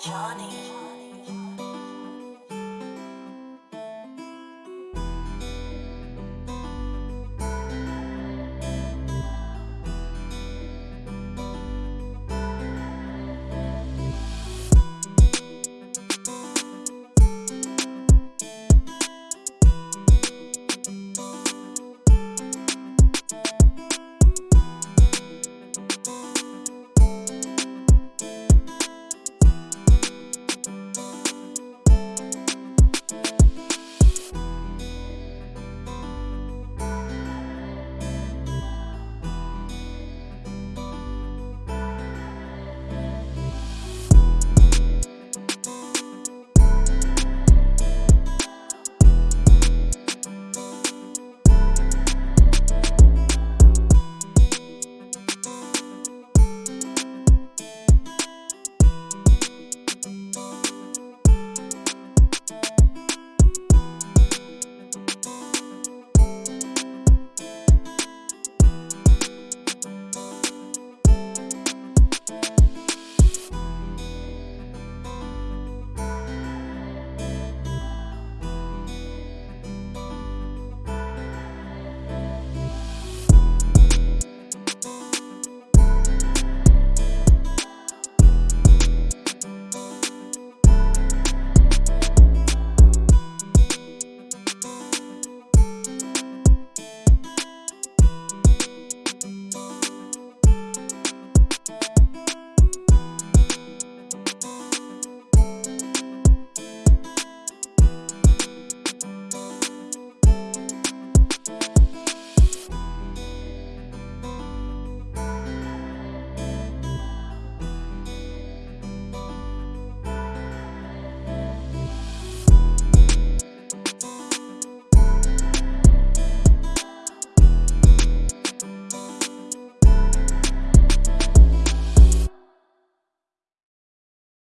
Johnny.